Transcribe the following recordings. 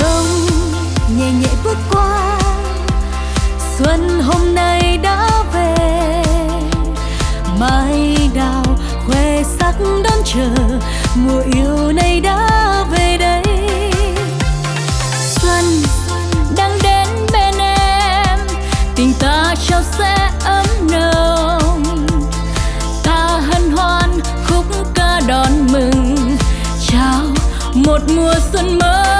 đông, nhẹ nhẹ bước qua. Xuân hôm nay đã về mai đào khoe sắc đón chờ, mùa yêu này đã về đây. Xuân đang đến bên em, tình ta trao sẽ ấm nồng. Ta hân hoan khúc ca đón mừng, chào một mùa xuân mới.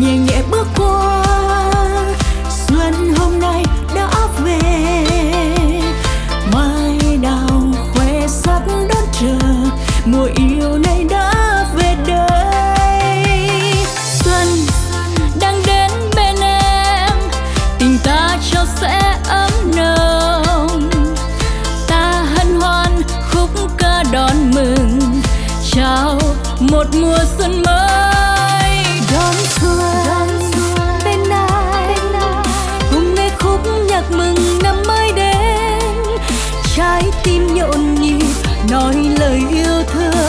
Nhẹ nhẹ bước qua. Xuân hôm nay đã về mai đào khoe sắc đón chờ, mùa yêu này đã về đây. Xuân đang đến bên em, tình ta cho sẽ ấm nồng. Ta hân hoan khúc ca đón mừng, chào một mùa xuân mới. Tim nhộn nhịp nói lời yêu thương.